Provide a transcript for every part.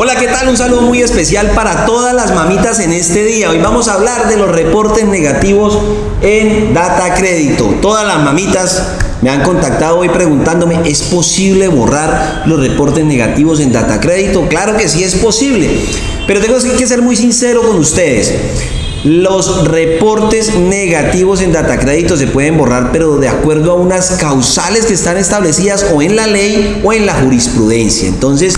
Hola, ¿qué tal? Un saludo muy especial para todas las mamitas en este día. Hoy vamos a hablar de los reportes negativos en Data Crédito. Todas las mamitas me han contactado hoy preguntándome, ¿es posible borrar los reportes negativos en Data Crédito? Claro que sí es posible, pero tengo que ser muy sincero con ustedes. Los reportes negativos en Data Crédito se pueden borrar, pero de acuerdo a unas causales que están establecidas o en la ley o en la jurisprudencia. Entonces,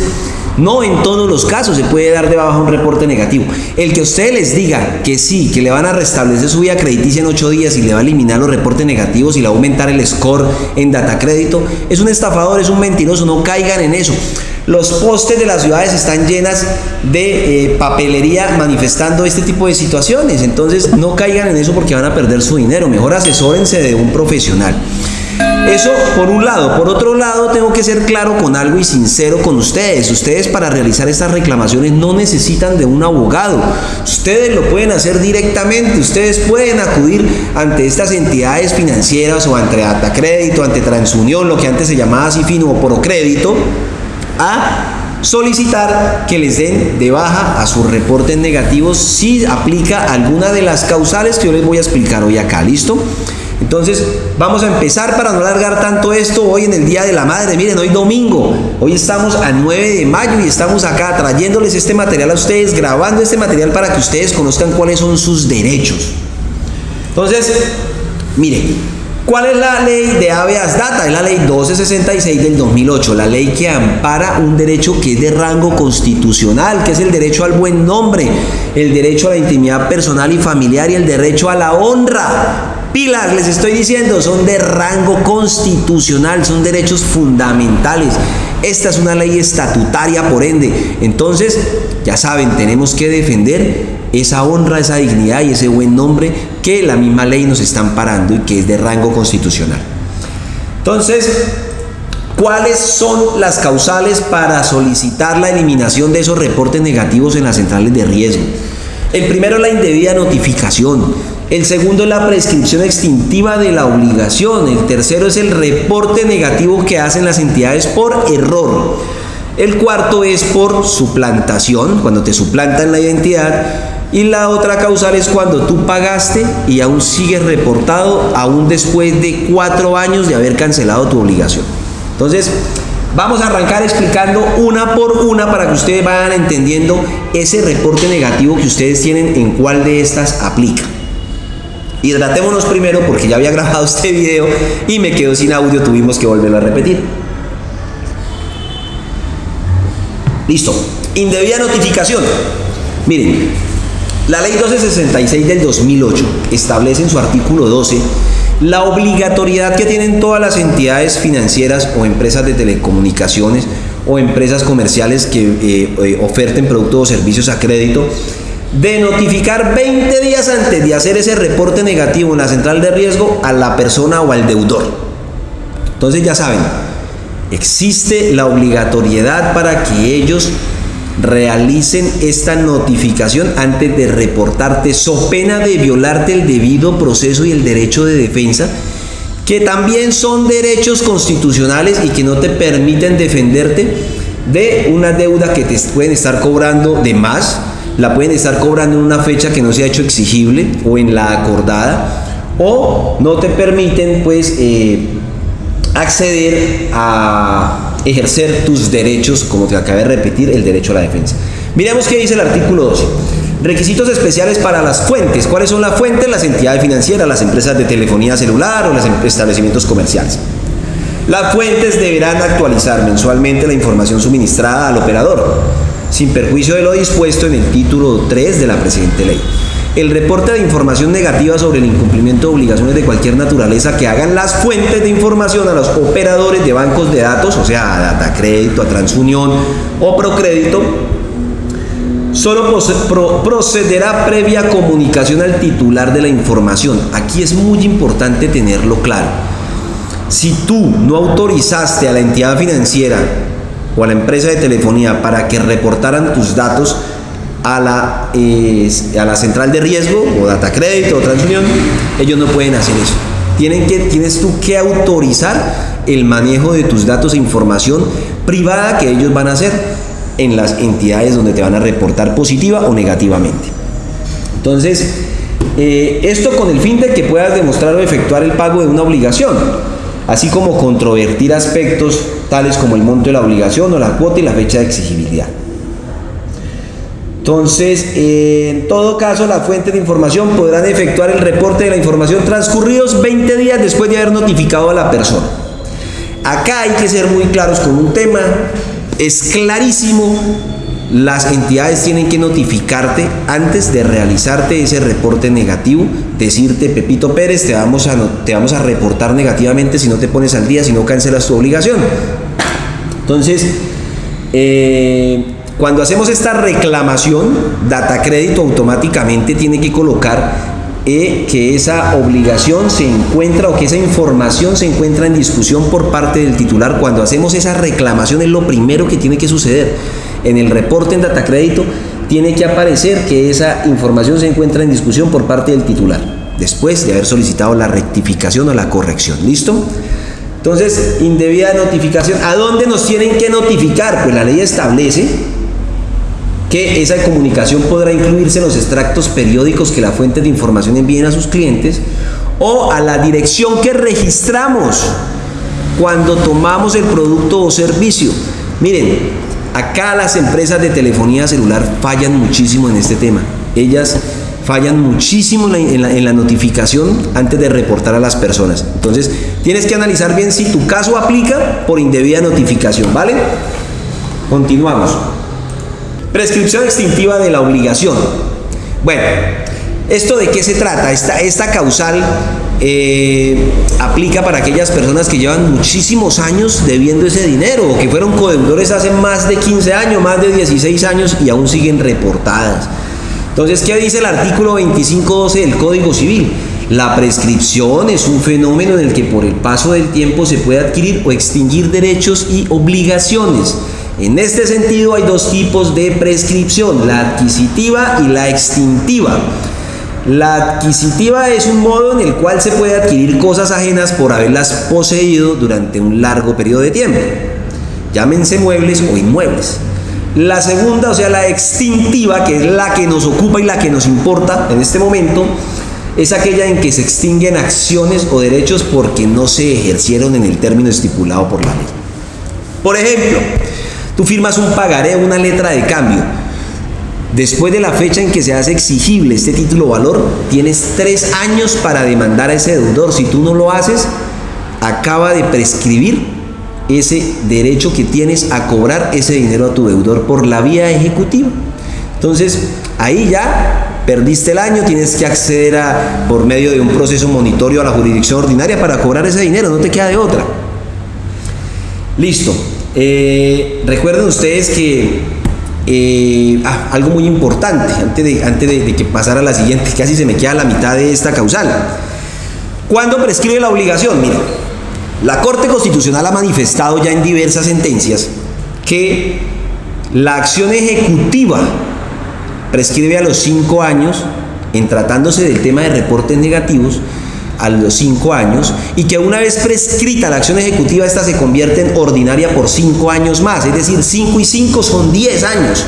no en todos los casos se puede dar de baja un reporte negativo. El que usted les diga que sí, que le van a restablecer su vida crediticia en ocho días y le va a eliminar los reportes negativos y le va a aumentar el score en data crédito, es un estafador, es un mentiroso, no caigan en eso. Los postes de las ciudades están llenas de eh, papelería manifestando este tipo de situaciones. Entonces no caigan en eso porque van a perder su dinero. Mejor asesórense de un profesional. Eso por un lado. Por otro lado, tengo que ser claro con algo y sincero con ustedes. Ustedes para realizar estas reclamaciones no necesitan de un abogado. Ustedes lo pueden hacer directamente. Ustedes pueden acudir ante estas entidades financieras o ante Crédito, ante Transunión, lo que antes se llamaba Cifino o Procrédito, a solicitar que les den de baja a sus reportes negativos si aplica alguna de las causales que yo les voy a explicar hoy acá. ¿Listo? Entonces, vamos a empezar para no alargar tanto esto hoy en el Día de la Madre. Miren, hoy domingo, hoy estamos a 9 de mayo y estamos acá trayéndoles este material a ustedes, grabando este material para que ustedes conozcan cuáles son sus derechos. Entonces, miren, ¿cuál es la ley de habeas data? Es la ley 1266 del 2008, la ley que ampara un derecho que es de rango constitucional, que es el derecho al buen nombre, el derecho a la intimidad personal y familiar y el derecho a la honra. Pilas, les estoy diciendo, son de rango constitucional, son derechos fundamentales. Esta es una ley estatutaria, por ende. Entonces, ya saben, tenemos que defender esa honra, esa dignidad y ese buen nombre que la misma ley nos está amparando y que es de rango constitucional. Entonces, ¿cuáles son las causales para solicitar la eliminación de esos reportes negativos en las centrales de riesgo? El primero la indebida notificación. El segundo es la prescripción extintiva de la obligación. El tercero es el reporte negativo que hacen las entidades por error. El cuarto es por suplantación, cuando te suplantan la identidad. Y la otra causal es cuando tú pagaste y aún sigues reportado, aún después de cuatro años de haber cancelado tu obligación. Entonces, vamos a arrancar explicando una por una para que ustedes vayan entendiendo ese reporte negativo que ustedes tienen en cuál de estas aplica. Hidratémonos primero porque ya había grabado este video y me quedó sin audio, tuvimos que volverlo a repetir. Listo. Indebida notificación. Miren, la ley 1266 del 2008 establece en su artículo 12 la obligatoriedad que tienen todas las entidades financieras o empresas de telecomunicaciones o empresas comerciales que eh, eh, oferten productos o servicios a crédito de notificar 20 días antes de hacer ese reporte negativo en la central de riesgo a la persona o al deudor. Entonces ya saben, existe la obligatoriedad para que ellos realicen esta notificación antes de reportarte, so pena de violarte el debido proceso y el derecho de defensa, que también son derechos constitucionales y que no te permiten defenderte de una deuda que te pueden estar cobrando de más la pueden estar cobrando en una fecha que no se ha hecho exigible o en la acordada, o no te permiten pues eh, acceder a ejercer tus derechos, como te acabé de repetir, el derecho a la defensa. Miremos qué dice el artículo 12. Requisitos especiales para las fuentes. ¿Cuáles son las fuentes? Las entidades financieras, las empresas de telefonía celular o los em-, establecimientos comerciales. Las fuentes deberán actualizar mensualmente la información suministrada al operador sin perjuicio de lo dispuesto en el título 3 de la presente ley. El reporte de información negativa sobre el incumplimiento de obligaciones de cualquier naturaleza que hagan las fuentes de información a los operadores de bancos de datos, o sea, a Datacrédito, a Transunión o Procrédito, solo procederá previa comunicación al titular de la información. Aquí es muy importante tenerlo claro. Si tú no autorizaste a la entidad financiera o a la empresa de telefonía para que reportaran tus datos a la, a la central de riesgo o data crédito o transunión, ellos no pueden hacer eso. Tienen que, tienes tú que autorizar el manejo de tus datos e información privada que ellos van a hacer. en las entidades donde te van a reportar positiva o negativamente. Entonces, eh, esto con el fin de que puedas demostrar o efectuar el pago de una obligación, así como controvertir aspectos tales como el monto de la obligación o la cuota y la fecha de exigibilidad. Entonces, en todo caso, la fuente de información podrán efectuar el reporte de la información transcurridos 20 días después de haber notificado a la persona. Acá hay que ser muy claros con un tema. Es clarísimo, las entidades tienen que notificarte antes de realizarte ese reporte negativo, decirte, Pepito Pérez, te vamos a, te vamos a reportar negativamente si no te pones al día, si no cancelas tu obligación. Entonces, eh, cuando hacemos esta reclamación, Data Crédito automáticamente tiene que colocar eh, que esa obligación se encuentra o que esa información se encuentra en discusión por parte del titular. Cuando hacemos esa reclamación es lo primero que tiene que suceder. En el reporte en Data Crédito tiene que aparecer que esa información se encuentra en discusión por parte del titular, después de haber solicitado la rectificación o la corrección. ¿Listo? Entonces, indebida notificación. ¿A dónde nos tienen que notificar? Pues la ley establece que esa comunicación podrá incluirse en los extractos periódicos que la fuente de información envíen a sus clientes o a la dirección que registramos cuando tomamos el producto o servicio. Miren, acá las empresas de telefonía celular fallan muchísimo en este tema. Ellas fallan muchísimo en la, notificación antes de reportar a las personas. Entonces, tienes que analizar bien si tu caso aplica por indebida notificación, ¿vale? Continuamos. Prescripción extintiva de la obligación. Bueno, ¿esto de qué se trata? Esta, esta causal eh, aplica para aquellas personas que llevan muchísimos años debiendo ese dinero o que fueron codeudores hace más de 15 años, más de 16 años y aún siguen reportadas. Entonces, ¿qué dice el artículo 25.12 del Código Civil? La prescripción es un fenómeno en el que por el paso del tiempo se puede adquirir o extinguir derechos y obligaciones en este sentido hay dos tipos de prescripción, la adquisitiva y la extintiva. La adquisitiva es un modo en el cual se puede adquirir cosas ajenas por haberlas poseído durante un largo periodo de tiempo. Llámense muebles o inmuebles. La segunda, o sea, la extintiva, que es la que nos ocupa y la que nos importa en este momento, es aquella en que se extinguen acciones o derechos porque no se ejercieron en el término estipulado por la ley. Por ejemplo, Tú firmas un pagaré, una letra de cambio. Después de la fecha en que se hace exigible este título valor, tienes tres años para demandar a ese deudor. Si tú no lo haces, acaba de prescribir ese derecho que tienes a cobrar ese dinero a tu deudor por la vía ejecutiva. Entonces, ahí ya perdiste el año, tienes que acceder a, por medio de un proceso monitorio a la jurisdicción ordinaria para cobrar ese dinero, no te queda de otra. Listo. Eh, recuerden ustedes que eh, ah, algo muy importante, antes, de, antes de, que pasara a la siguiente, casi se me queda la mitad de esta causal. ¿Cuándo prescribe la obligación? Mira, la Corte Constitucional ha manifestado ya en diversas sentencias que la acción ejecutiva prescribe a los cinco años en tratándose del tema de reportes negativos a los cinco años y que una vez prescrita la acción ejecutiva, esta se convierte en ordinaria por cinco años más, es decir, cinco y cinco son diez años.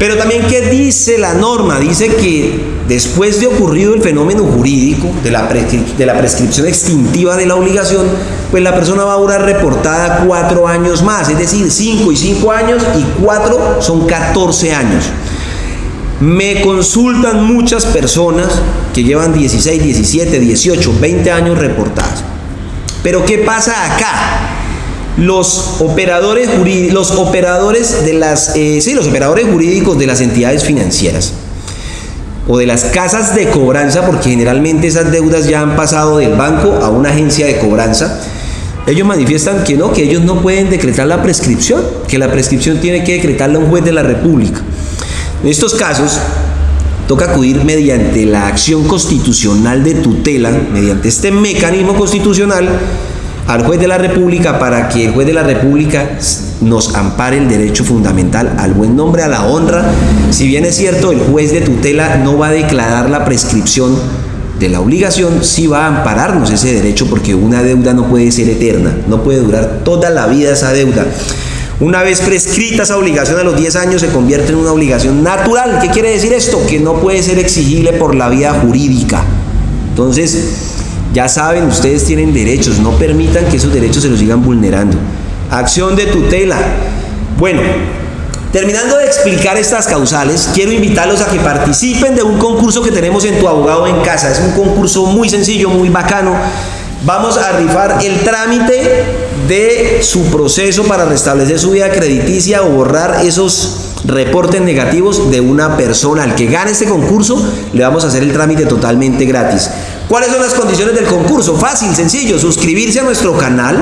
Pero también, ¿qué dice la norma? Dice que después de ocurrido el fenómeno jurídico de la, de la prescripción extintiva de la obligación, pues la persona va a durar reportada cuatro años más, es decir, cinco y cinco años y cuatro son 14 años. Me consultan muchas personas que llevan 16, 17, 18, 20 años reportadas. Pero ¿qué pasa acá? Los operadores, los operadores de las, eh, sí, los operadores jurídicos de las entidades financieras o de las casas de cobranza, porque generalmente esas deudas ya han pasado del banco a una agencia de cobranza, ellos manifiestan que no, que ellos no pueden decretar la prescripción, que la prescripción tiene que decretarla un juez de la República. En estos casos, toca acudir mediante la acción constitucional de tutela, mediante este mecanismo constitucional, al juez de la República para que el juez de la República nos ampare el derecho fundamental al buen nombre, a la honra. Si bien es cierto, el juez de tutela no va a declarar la prescripción de la obligación, sí va a ampararnos ese derecho porque una deuda no puede ser eterna, no puede durar toda la vida esa deuda. Una vez prescrita esa obligación a los 10 años se convierte en una obligación natural. ¿Qué quiere decir esto? Que no puede ser exigible por la vía jurídica. Entonces, ya saben, ustedes tienen derechos, no permitan que esos derechos se los sigan vulnerando. Acción de tutela. Bueno, terminando de explicar estas causales, quiero invitarlos a que participen de un concurso que tenemos en Tu Abogado en Casa. Es un concurso muy sencillo, muy bacano. Vamos a rifar el trámite de su proceso para restablecer su vida crediticia o borrar esos reportes negativos de una persona. Al que gane este concurso, le vamos a hacer el trámite totalmente gratis. ¿Cuáles son las condiciones del concurso? Fácil, sencillo, suscribirse a nuestro canal,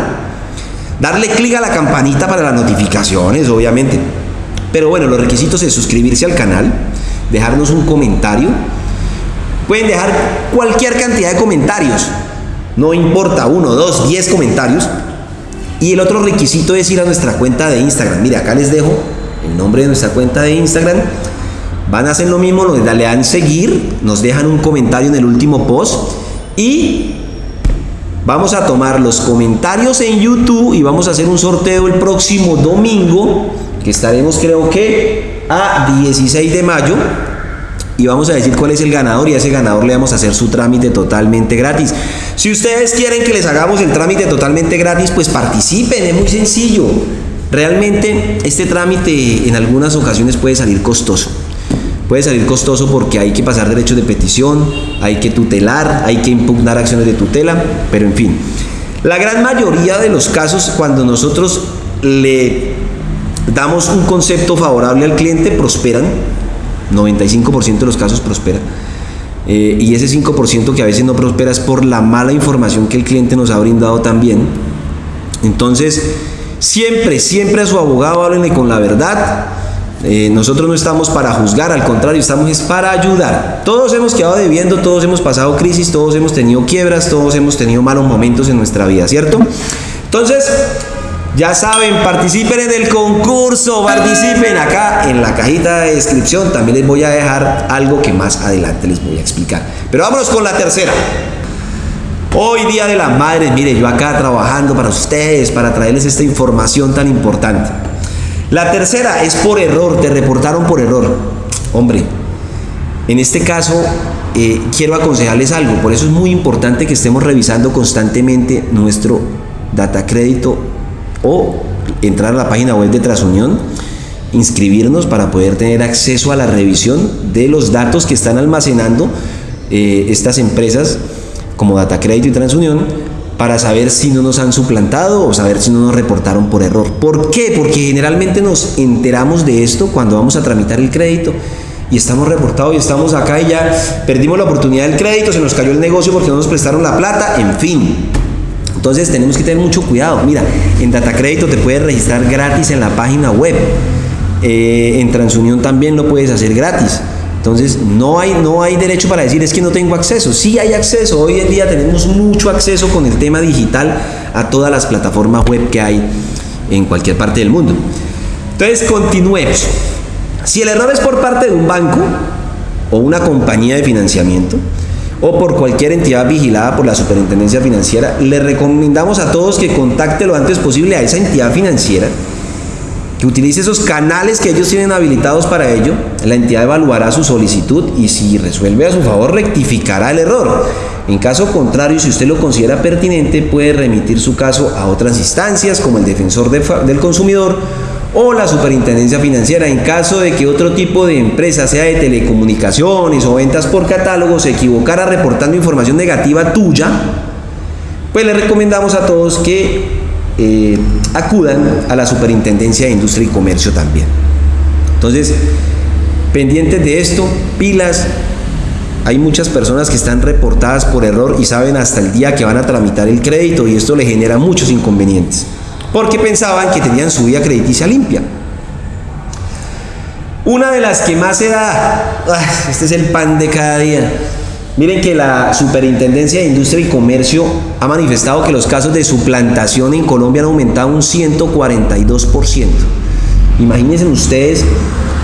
darle clic a la campanita para las notificaciones, obviamente. Pero bueno, los requisitos es suscribirse al canal, dejarnos un comentario. Pueden dejar cualquier cantidad de comentarios no importa, uno, dos, diez comentarios. Y el otro requisito es ir a nuestra cuenta de Instagram. Mire, acá les dejo el nombre de nuestra cuenta de Instagram. Van a hacer lo mismo, le dan seguir, nos dejan un comentario en el último post y vamos a tomar los comentarios en YouTube y vamos a hacer un sorteo el próximo domingo, que estaremos creo que a 16 de mayo y vamos a decir cuál es el ganador y a ese ganador le vamos a hacer su trámite totalmente gratis. Si ustedes quieren que les hagamos el trámite totalmente gratis, pues participen, es muy sencillo. Realmente este trámite en algunas ocasiones puede salir costoso. Puede salir costoso porque hay que pasar derechos de petición, hay que tutelar, hay que impugnar acciones de tutela, pero en fin. La gran mayoría de los casos cuando nosotros le damos un concepto favorable al cliente prosperan, 95% de los casos prosperan eh, y ese 5% que a veces no prospera es por la mala información que el cliente nos ha brindado también. Entonces, siempre, siempre a su abogado háblenle con la verdad. Eh, nosotros no estamos para juzgar, al contrario, estamos para ayudar. Todos hemos quedado debiendo, todos hemos pasado crisis, todos hemos tenido quiebras, todos hemos tenido malos momentos en nuestra vida, ¿cierto? Entonces, ya saben, participen en el concurso, participen acá en la cajita de descripción. También les voy a dejar algo que más adelante les voy a explicar. Pero vámonos con la tercera. Hoy Día de la Madre, mire, yo acá trabajando para ustedes, para traerles esta información tan importante. La tercera es por error, te reportaron por error. Hombre, en este caso eh, quiero aconsejarles algo, por eso es muy importante que estemos revisando constantemente nuestro data crédito o entrar a la página web de Trasunión, inscribirnos para poder tener acceso a la revisión de los datos que están almacenando eh, estas empresas como Data Crédito y Transunión para saber si no nos han suplantado o saber si no nos reportaron por error. ¿Por qué? Porque generalmente nos enteramos de esto cuando vamos a tramitar el crédito y estamos reportados y estamos acá y ya perdimos la oportunidad del crédito, se nos cayó el negocio porque no nos prestaron la plata, en fin. Entonces tenemos que tener mucho cuidado. Mira, en Data Crédito te puedes registrar gratis en la página web. Eh, en Transunión también lo puedes hacer gratis. Entonces no hay, no hay derecho para decir es que no tengo acceso. Sí hay acceso. Hoy en día tenemos mucho acceso con el tema digital a todas las plataformas web que hay en cualquier parte del mundo. Entonces continuemos. Si el error es por parte de un banco o una compañía de financiamiento, o por cualquier entidad vigilada por la Superintendencia Financiera, le recomendamos a todos que contacte lo antes posible a esa entidad financiera, que utilice esos canales que ellos tienen habilitados para ello. La entidad evaluará su solicitud y si resuelve a su favor rectificará el error. En caso contrario, si usted lo considera pertinente, puede remitir su caso a otras instancias como el defensor del consumidor o la superintendencia financiera en caso de que otro tipo de empresa, sea de telecomunicaciones o ventas por catálogo, se equivocara reportando información negativa tuya, pues le recomendamos a todos que eh, acudan a la superintendencia de industria y comercio también. Entonces, pendientes de esto, pilas. Hay muchas personas que están reportadas por error y saben hasta el día que van a tramitar el crédito y esto le genera muchos inconvenientes porque pensaban que tenían su vida crediticia limpia. Una de las que más se da, este es el pan de cada día. Miren que la Superintendencia de Industria y Comercio ha manifestado que los casos de suplantación en Colombia han aumentado un 142%. Imagínense ustedes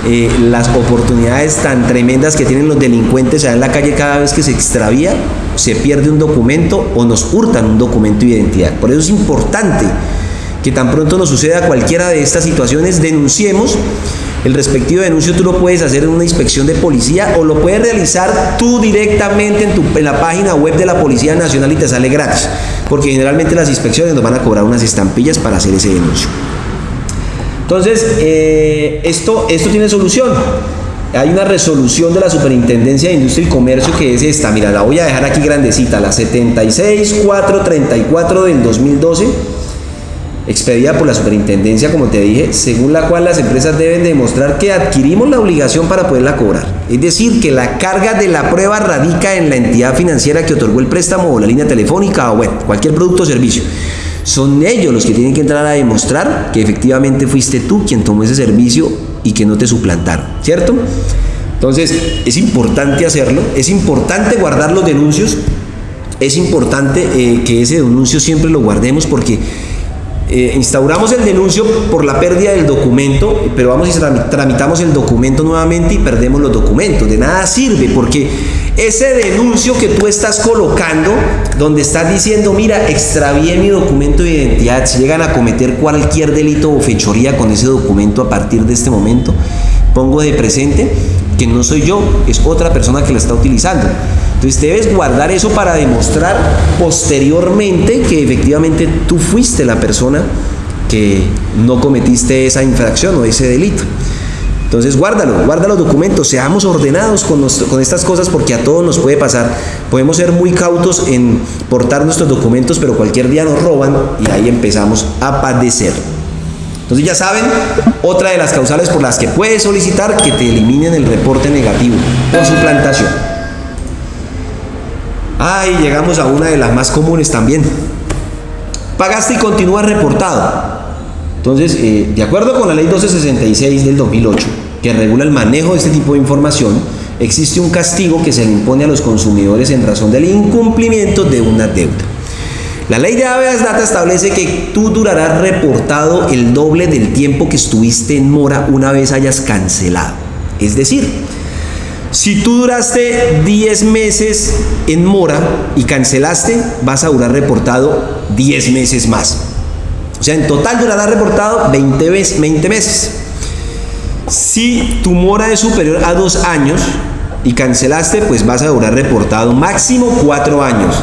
eh, las oportunidades tan tremendas que tienen los delincuentes allá en la calle cada vez que se extravía, se pierde un documento o nos hurtan un documento de identidad. Por eso es importante que tan pronto nos suceda cualquiera de estas situaciones, denunciemos. El respectivo denuncio tú lo puedes hacer en una inspección de policía o lo puedes realizar tú directamente en, la página web de la Policía Nacional y te sale gratis, porque generalmente las inspecciones nos van a cobrar unas estampillas para hacer ese denuncio. Entonces, eh, esto, esto tiene solución. Hay una resolución de la Superintendencia de Industria y Comercio que es esta, mira, la voy a dejar aquí grandecita, la 76434 del 2012, expedida por la Superintendencia, como te dije, según la cual las empresas deben demostrar que adquirimos la obligación para poderla cobrar. Es decir, que la carga de la prueba radica en la entidad financiera que otorgó el préstamo o la línea telefónica o bueno, cualquier producto o servicio. Son ellos los que tienen que entrar a demostrar que efectivamente fuiste tú quien tomó ese servicio y que no te suplantaron, ¿cierto? Entonces, es importante hacerlo, es importante guardar los denuncios, es importante eh, que ese denuncio siempre lo guardemos porque eh, instauramos el denuncio por la pérdida del documento, pero vamos y tramitamos el documento nuevamente y perdemos los documentos. De nada sirve porque ese denuncio que tú estás colocando, donde estás diciendo, mira, extravié mi documento de identidad, si llegan a cometer cualquier delito o fechoría con ese documento a partir de este momento, pongo de presente que no soy yo, es otra persona que lo está utilizando. Entonces debes guardar eso para demostrar posteriormente que efectivamente tú fuiste la persona que no cometiste esa infracción o ese delito. Entonces guárdalo, guarda los documentos, seamos ordenados con, con, estas cosas porque a todos nos puede pasar. Podemos ser muy cautos en portar nuestros documentos, pero cualquier día nos roban y ahí empezamos a padecer. Entonces ya saben, otra de las causales por las que puedes solicitar que te eliminen el reporte negativo por suplantación. Ay, llegamos a una de las más comunes también. Pagaste y continúa reportado. Entonces, eh, de acuerdo con la ley 1266 del 2008, que regula el manejo de este tipo de información, existe un castigo que se le impone a los consumidores en razón del incumplimiento de una deuda. La ley de habeas data establece que tú durarás reportado el doble del tiempo que estuviste en mora una vez hayas cancelado. Es decir, si tú duraste 10 meses en mora y cancelaste, vas a durar reportado 10 meses más. O sea, en total durará reportado 20, 20 meses. Si tu mora es superior a dos años y cancelaste, pues vas a durar reportado máximo cuatro años.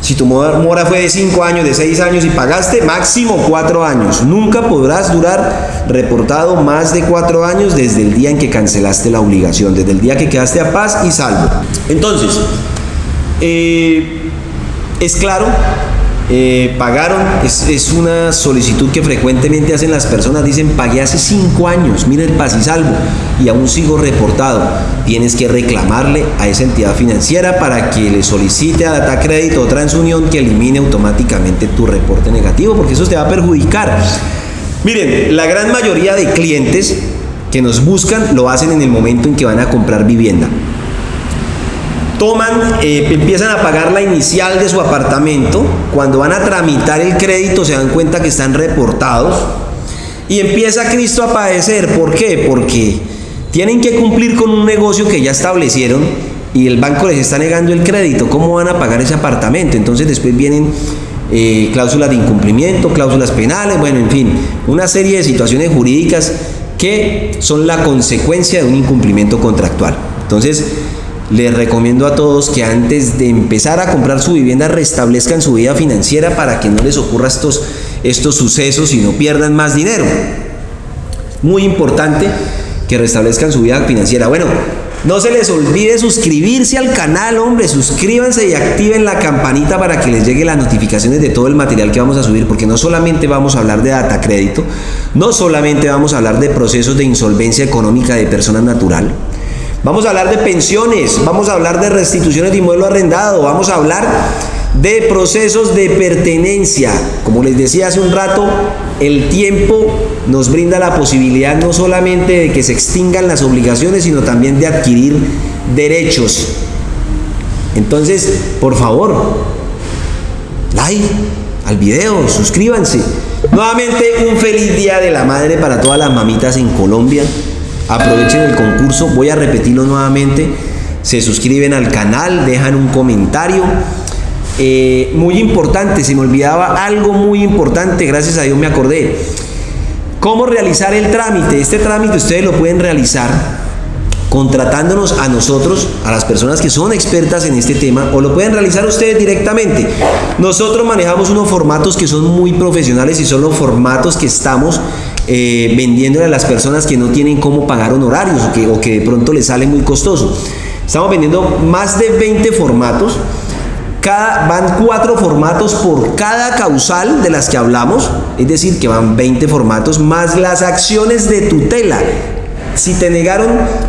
Si tu mora fue de 5 años, de 6 años y pagaste, máximo 4 años. Nunca podrás durar reportado más de 4 años desde el día en que cancelaste la obligación, desde el día que quedaste a paz y salvo. Entonces, eh, es claro eh, pagaron, es, una solicitud que frecuentemente hacen las personas, dicen pagué hace cinco años, mira el paz y salvo, y aún sigo reportado. Tienes que reclamarle a esa entidad financiera para que le solicite a Data Crédito o Transunión que elimine automáticamente tu reporte negativo, porque eso te va a perjudicar. Miren, la gran mayoría de clientes que nos buscan lo hacen en el momento en que van a comprar vivienda toman, eh, empiezan a pagar la inicial de su apartamento, cuando van a tramitar el crédito se dan cuenta que están reportados y empieza Cristo a padecer. ¿Por qué? Porque tienen que cumplir con un negocio que ya establecieron y el banco les está negando el crédito. ¿Cómo van a pagar ese apartamento? Entonces después vienen eh, cláusulas de incumplimiento, cláusulas penales, bueno, en fin, una serie de situaciones jurídicas que son la consecuencia de un incumplimiento contractual. Entonces, les recomiendo a todos que antes de empezar a comprar su vivienda restablezcan su vida financiera para que no les ocurra estos, estos sucesos y no pierdan más dinero. Muy importante que restablezcan su vida financiera. Bueno, no se les olvide suscribirse al canal, hombre, suscríbanse y activen la campanita para que les llegue las notificaciones de todo el material que vamos a subir, porque no solamente vamos a hablar de data crédito, no solamente vamos a hablar de procesos de insolvencia económica de persona natural, Vamos a hablar de pensiones, vamos a hablar de restituciones de inmueble arrendado, vamos a hablar de procesos de pertenencia. Como les decía hace un rato, el tiempo nos brinda la posibilidad no solamente de que se extingan las obligaciones, sino también de adquirir derechos. Entonces, por favor, like al video, suscríbanse. Nuevamente, un feliz día de la madre para todas las mamitas en Colombia. Aprovechen el concurso, voy a repetirlo nuevamente. Se suscriben al canal, dejan un comentario eh, muy importante, se me olvidaba algo muy importante, gracias a Dios me acordé. ¿Cómo realizar el trámite? Este trámite ustedes lo pueden realizar contratándonos a nosotros, a las personas que son expertas en este tema, o lo pueden realizar ustedes directamente. Nosotros manejamos unos formatos que son muy profesionales y son los formatos que estamos eh, vendiéndole a las personas que no tienen cómo pagar honorarios o que, o que de pronto les sale muy costoso. Estamos vendiendo más de 20 formatos. Van cuatro formatos por cada causal de las que hablamos, es decir, que van 20 formatos más las acciones de tutela si te negaron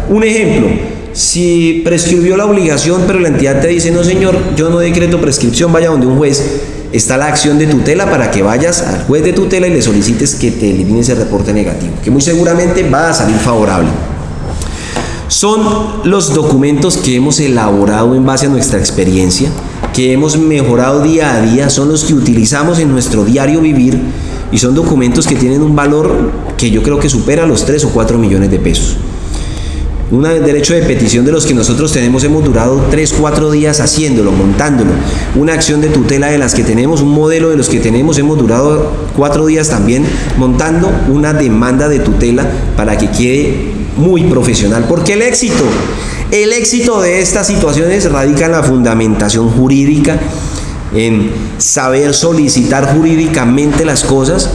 un ejemplo, si prescribió la obligación, pero la entidad te dice, no señor, yo no decreto prescripción, vaya donde un juez, está la acción de tutela para que vayas al juez de tutela y le solicites que te elimine ese reporte negativo, que muy seguramente va a salir favorable. Son los documentos que hemos elaborado en base a nuestra experiencia, que hemos mejorado día a día, son los que utilizamos en nuestro diario vivir y son documentos que tienen un valor que yo creo que supera los 3 o 4 millones de pesos. Un derecho de petición de los que nosotros tenemos hemos durado 3, 4 días haciéndolo, montándolo. Una acción de tutela de las que tenemos, un modelo de los que tenemos hemos durado 4 días también montando una demanda de tutela para que quede muy profesional. Porque el éxito, el éxito de estas situaciones radica en la fundamentación jurídica en saber solicitar jurídicamente las cosas.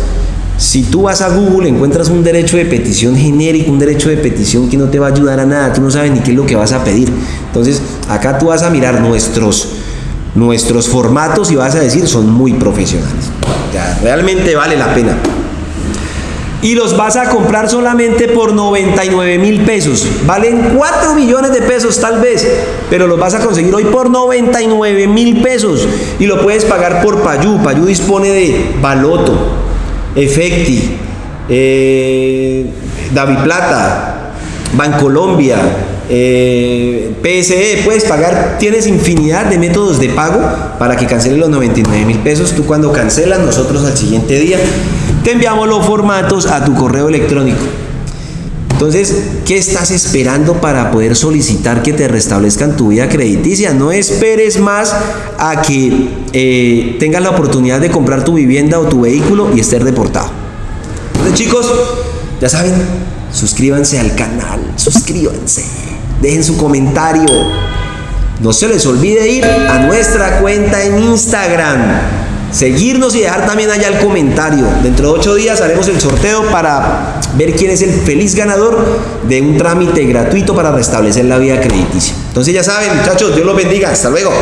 Si tú vas a Google, encuentras un derecho de petición genérico, un derecho de petición que no te va a ayudar a nada, tú no sabes ni qué es lo que vas a pedir. Entonces, acá tú vas a mirar nuestros, nuestros formatos y vas a decir, son muy profesionales. realmente vale la pena y los vas a comprar solamente por 99 mil pesos. Valen 4 millones de pesos tal vez, pero los vas a conseguir hoy por 99 mil pesos y lo puedes pagar por Payú. Payú dispone de Baloto, Efecti, eh, David Plata, Bancolombia, eh, PSE, puedes pagar, tienes infinidad de métodos de pago para que canceles los 99 mil pesos. Tú cuando cancelas, nosotros al siguiente día te enviamos los formatos a tu correo electrónico. Entonces, ¿qué estás esperando para poder solicitar que te restablezcan tu vida crediticia? No esperes más a que eh, tengas la oportunidad de comprar tu vivienda o tu vehículo y estés deportado. Entonces, chicos, ya saben, suscríbanse al canal, suscríbanse, dejen su comentario. No se les olvide ir a nuestra cuenta en Instagram seguirnos y dejar también allá el comentario. Dentro de ocho días haremos el sorteo para ver quién es el feliz ganador de un trámite gratuito para restablecer la vida crediticia. Entonces ya saben, muchachos, Dios los bendiga. Hasta luego.